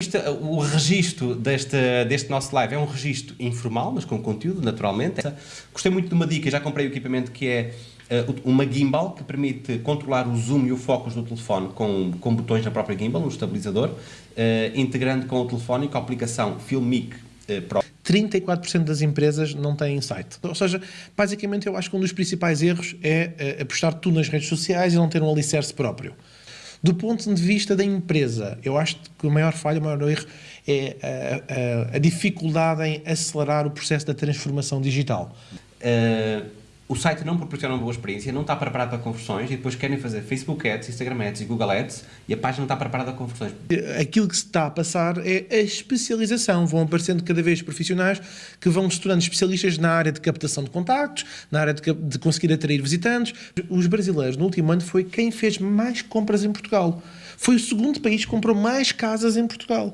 Este, o registro deste, deste nosso live é um registro informal, mas com conteúdo, naturalmente. Gostei muito de uma dica, já comprei o equipamento que é uh, uma gimbal, que permite controlar o zoom e o focus do telefone com, com botões na própria gimbal, um estabilizador, uh, integrando com o telefone e com a aplicação Filmic uh, Pro. 34% das empresas não têm site. Ou seja, basicamente eu acho que um dos principais erros é apostar tudo nas redes sociais e não ter um alicerce próprio. Do ponto de vista da empresa, eu acho que o maior falha, o maior erro é a, a, a dificuldade em acelerar o processo da transformação digital. Uh o site não proporciona uma boa experiência, não está preparado para conversões e depois querem fazer Facebook Ads, Instagram Ads e Google Ads e a página não está preparada para conversões. Aquilo que se está a passar é a especialização. Vão aparecendo cada vez profissionais que vão se tornando especialistas na área de captação de contactos, na área de, de conseguir atrair visitantes. Os brasileiros, no último ano, foi quem fez mais compras em Portugal. Foi o segundo país que comprou mais casas em Portugal.